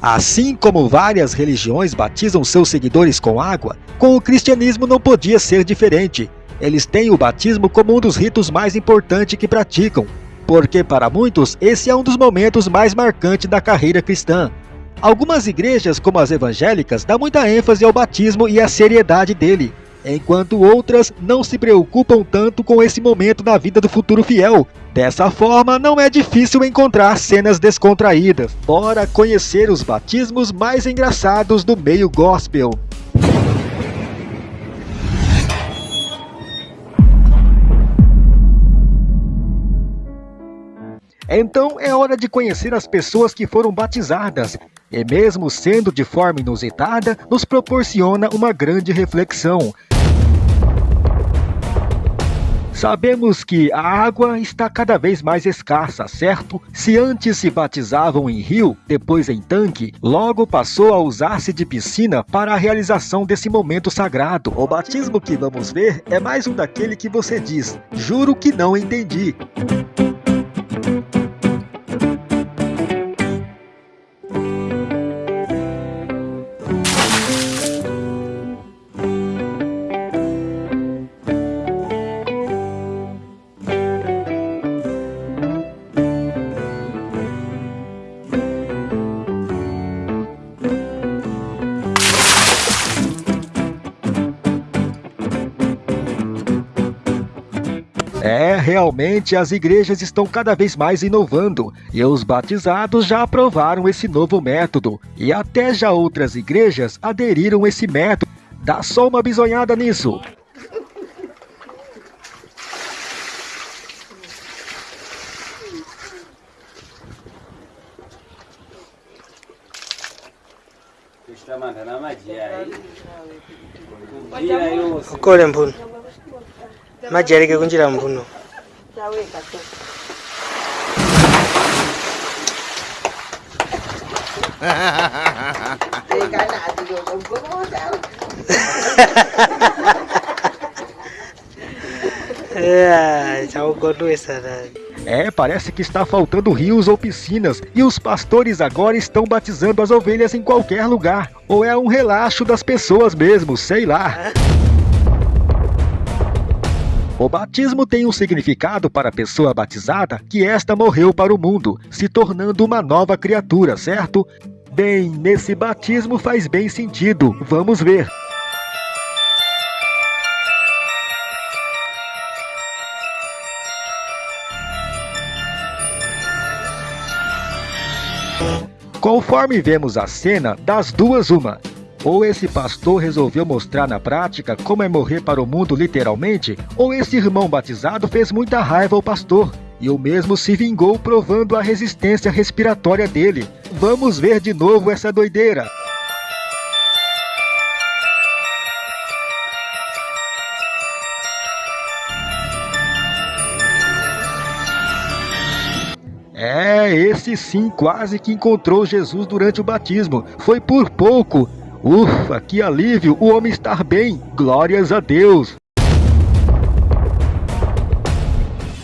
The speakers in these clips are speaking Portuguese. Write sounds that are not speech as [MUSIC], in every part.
Assim como várias religiões batizam seus seguidores com água, com o cristianismo não podia ser diferente. Eles têm o batismo como um dos ritos mais importantes que praticam, porque para muitos esse é um dos momentos mais marcantes da carreira cristã. Algumas igrejas, como as evangélicas, dão muita ênfase ao batismo e à seriedade dele, enquanto outras não se preocupam tanto com esse momento na vida do futuro fiel. Dessa forma, não é difícil encontrar cenas descontraídas. Bora conhecer os batismos mais engraçados do meio gospel. Então é hora de conhecer as pessoas que foram batizadas, e mesmo sendo de forma inusitada, nos proporciona uma grande reflexão. Sabemos que a água está cada vez mais escassa, certo? Se antes se batizavam em rio, depois em tanque, logo passou a usar-se de piscina para a realização desse momento sagrado. O batismo que vamos ver é mais um daquele que você diz, juro que não entendi. É, realmente as igrejas estão cada vez mais inovando e os batizados já aprovaram esse novo método e até já outras igrejas aderiram esse método. Dá só uma bisonhada nisso. ukole mphuno majereke kunjira chaugodwesa [LAUGHS] É, parece que está faltando rios ou piscinas e os pastores agora estão batizando as ovelhas em qualquer lugar. Ou é um relaxo das pessoas mesmo, sei lá. O batismo tem um significado para a pessoa batizada que esta morreu para o mundo, se tornando uma nova criatura, certo? Bem, nesse batismo faz bem sentido. Vamos ver. Conforme vemos a cena, das duas uma. Ou esse pastor resolveu mostrar na prática como é morrer para o mundo literalmente, ou esse irmão batizado fez muita raiva ao pastor, e o mesmo se vingou provando a resistência respiratória dele. Vamos ver de novo essa doideira. É, esse sim quase que encontrou Jesus durante o batismo. Foi por pouco. Ufa, que alívio o homem estar bem. Glórias a Deus.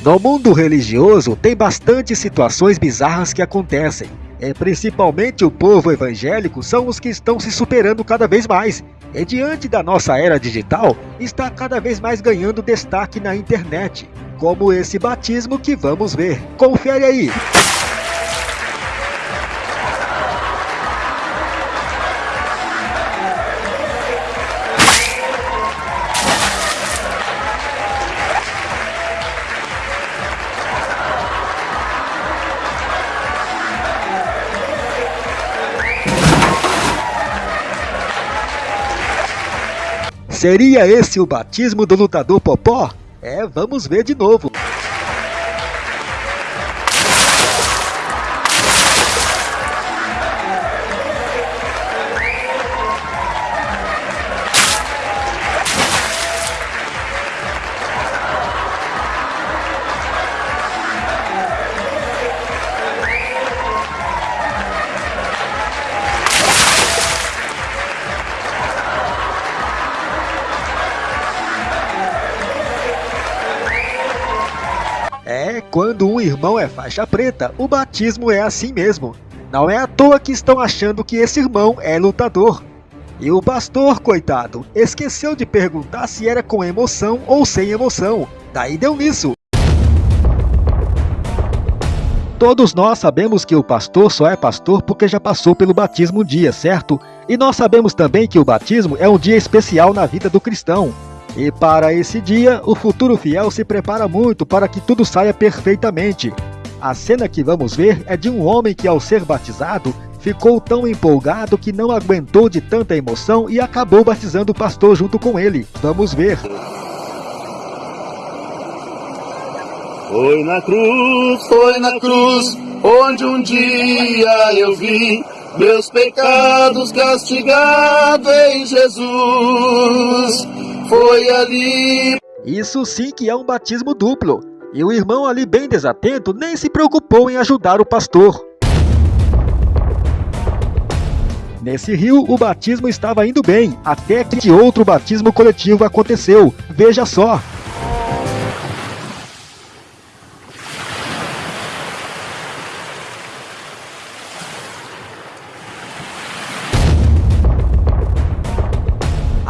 No mundo religioso, tem bastante situações bizarras que acontecem. É, principalmente o povo evangélico são os que estão se superando cada vez mais. E diante da nossa era digital, está cada vez mais ganhando destaque na internet. Como esse batismo que vamos ver. Confere aí! Seria esse o batismo do lutador Popó? É, vamos ver de novo. Irmão é faixa preta, o batismo é assim mesmo. Não é à toa que estão achando que esse irmão é lutador. E o pastor, coitado, esqueceu de perguntar se era com emoção ou sem emoção. Daí deu nisso. Todos nós sabemos que o pastor só é pastor porque já passou pelo batismo um dia, certo? E nós sabemos também que o batismo é um dia especial na vida do cristão. E para esse dia, o futuro fiel se prepara muito para que tudo saia perfeitamente. A cena que vamos ver é de um homem que, ao ser batizado, ficou tão empolgado que não aguentou de tanta emoção e acabou batizando o pastor junto com ele. Vamos ver. Foi na cruz, foi na cruz, onde um dia eu vi meus pecados castigados em Jesus. Foi ali. Isso sim que é um batismo duplo. E o irmão ali bem desatento nem se preocupou em ajudar o pastor. Nesse rio, o batismo estava indo bem, até que outro batismo coletivo aconteceu. Veja só!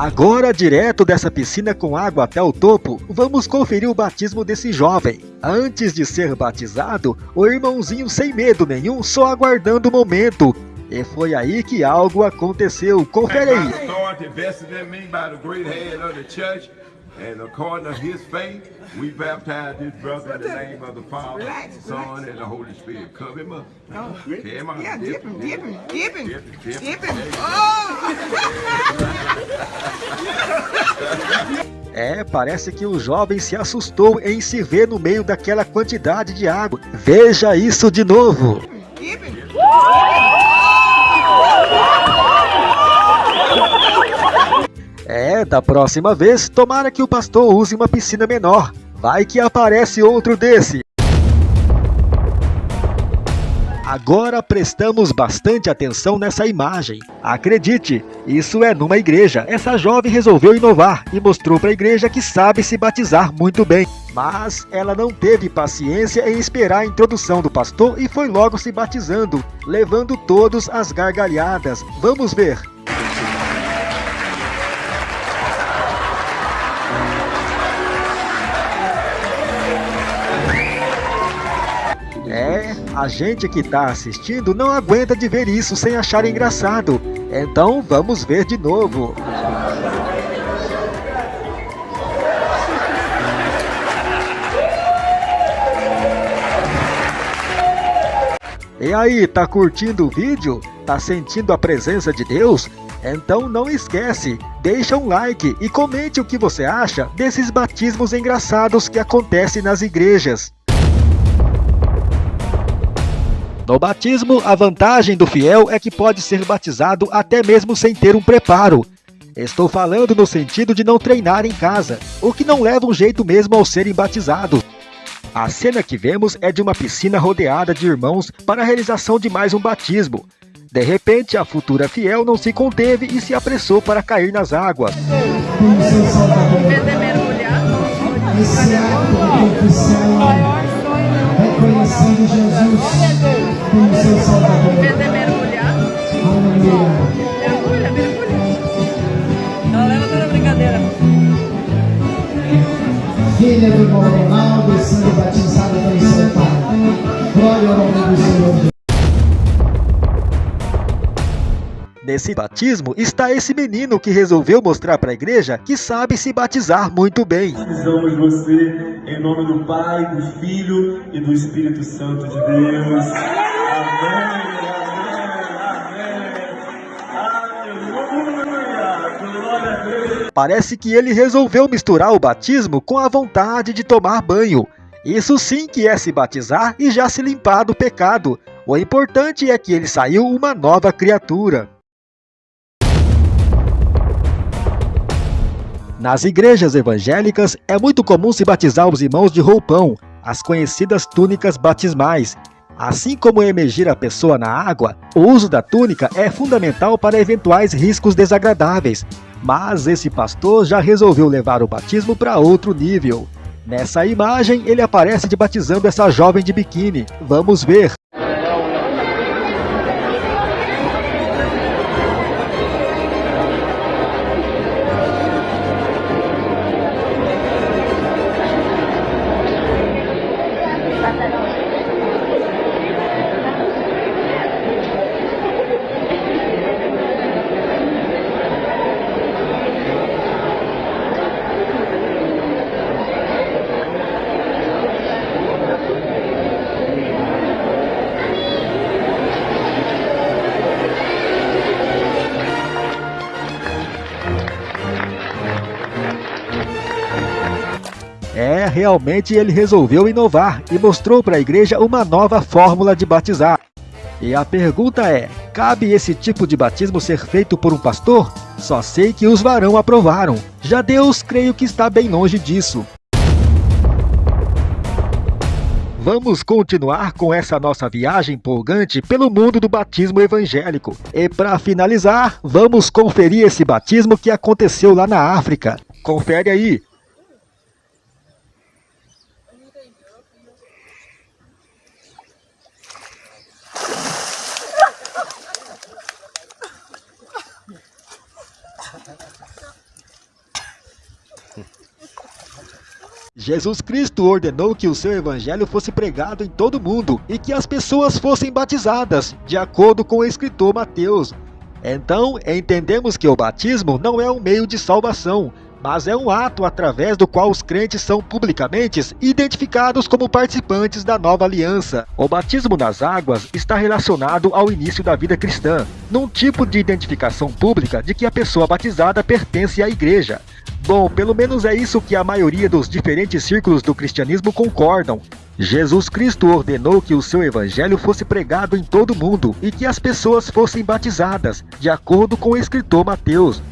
Agora, direto dessa piscina com água até o topo, vamos conferir o batismo desse jovem. Antes de ser batizado, o irmãozinho sem medo nenhum, só aguardando o momento. E foi aí que algo aconteceu. Confere aí. And according to his faith, we baptize this brother in the name of the Father, Son, and the Holy Spirit. Cover him up. Oh. Him up. Yeah, dip him, dip him, dip him, dip him. Oh! [LAUGHS] É, parece que o jovem se assustou em se ver no meio daquela quantidade de água. Veja isso de novo. É, da próxima vez, tomara que o pastor use uma piscina menor. Vai que aparece outro desse. Agora prestamos bastante atenção nessa imagem. Acredite, isso é numa igreja. Essa jovem resolveu inovar e mostrou para a igreja que sabe se batizar muito bem. Mas ela não teve paciência em esperar a introdução do pastor e foi logo se batizando, levando todos às gargalhadas. Vamos ver. A gente que está assistindo não aguenta de ver isso sem achar engraçado. Então vamos ver de novo. E aí, tá curtindo o vídeo? Tá sentindo a presença de Deus? Então não esquece, deixa um like e comente o que você acha desses batismos engraçados que acontecem nas igrejas. No batismo, a vantagem do fiel é que pode ser batizado até mesmo sem ter um preparo. Estou falando no sentido de não treinar em casa, o que não leva um jeito mesmo ao serem batizados. A cena que vemos é de uma piscina rodeada de irmãos para a realização de mais um batismo. De repente, a futura fiel não se conteve e se apressou para cair nas águas. reconhecendo Jesus como seu Salvador. Quer mergulhar? Aleluia. Mergulha, mergulha. Ela leva toda a brincadeira. Filha do irmão Ronaldo sendo batizada pelo seu pai. Glória ao nome do Senhor. Nesse batismo está esse menino que resolveu mostrar para a igreja que sabe se batizar muito bem. Batizamos você em nome do Pai, do Filho e do Espírito Santo de Deus. Parece que ele resolveu misturar o batismo com a vontade de tomar banho. Isso sim que é se batizar e já se limpar do pecado. O importante é que ele saiu uma nova criatura. Nas igrejas evangélicas, é muito comum se batizar os irmãos de roupão, as conhecidas túnicas batismais, Assim como emergir a pessoa na água, o uso da túnica é fundamental para eventuais riscos desagradáveis, mas esse pastor já resolveu levar o batismo para outro nível. Nessa imagem, ele aparece de batizando essa jovem de biquíni. Vamos ver. É, realmente ele resolveu inovar e mostrou para a igreja uma nova fórmula de batizar. E a pergunta é, cabe esse tipo de batismo ser feito por um pastor? Só sei que os varão aprovaram. Já Deus creio que está bem longe disso. Vamos continuar com essa nossa viagem empolgante pelo mundo do batismo evangélico. E para finalizar, vamos conferir esse batismo que aconteceu lá na África. Confere aí. Jesus Cristo ordenou que o seu evangelho fosse pregado em todo o mundo e que as pessoas fossem batizadas, de acordo com o escritor Mateus. Então, entendemos que o batismo não é um meio de salvação, mas é um ato através do qual os crentes são publicamente identificados como participantes da nova aliança. O batismo nas águas está relacionado ao início da vida cristã, num tipo de identificação pública de que a pessoa batizada pertence à igreja. Bom, pelo menos é isso que a maioria dos diferentes círculos do cristianismo concordam. Jesus Cristo ordenou que o seu evangelho fosse pregado em todo o mundo e que as pessoas fossem batizadas, de acordo com o escritor Mateus.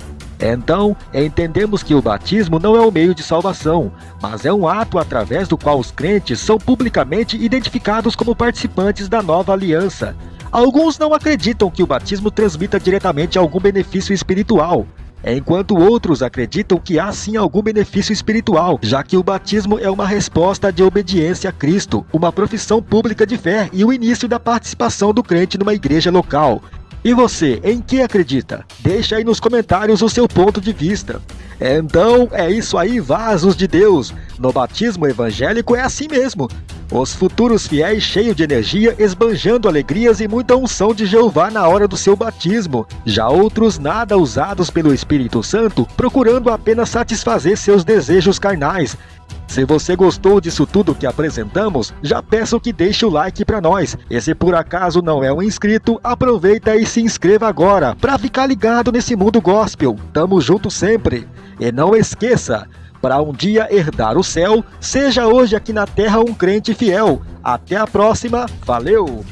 Então, entendemos que o batismo não é o meio de salvação, mas é um ato através do qual os crentes são publicamente identificados como participantes da nova aliança. Alguns não acreditam que o batismo transmita diretamente algum benefício espiritual, enquanto outros acreditam que há sim algum benefício espiritual, já que o batismo é uma resposta de obediência a Cristo, uma profissão pública de fé e o início da participação do crente numa igreja local. E você, em que acredita? Deixa aí nos comentários o seu ponto de vista. Então, é isso aí, vasos de Deus. No batismo evangélico é assim mesmo. Os futuros fiéis cheios de energia, esbanjando alegrias e muita unção de Jeová na hora do seu batismo. Já outros nada usados pelo Espírito Santo, procurando apenas satisfazer seus desejos carnais. Se você gostou disso tudo que apresentamos, já peço que deixe o like para nós. E se por acaso não é um inscrito, aproveita e se inscreva agora para ficar ligado nesse mundo gospel. Tamo junto sempre. E não esqueça, para um dia herdar o céu, seja hoje aqui na terra um crente fiel. Até a próxima, valeu!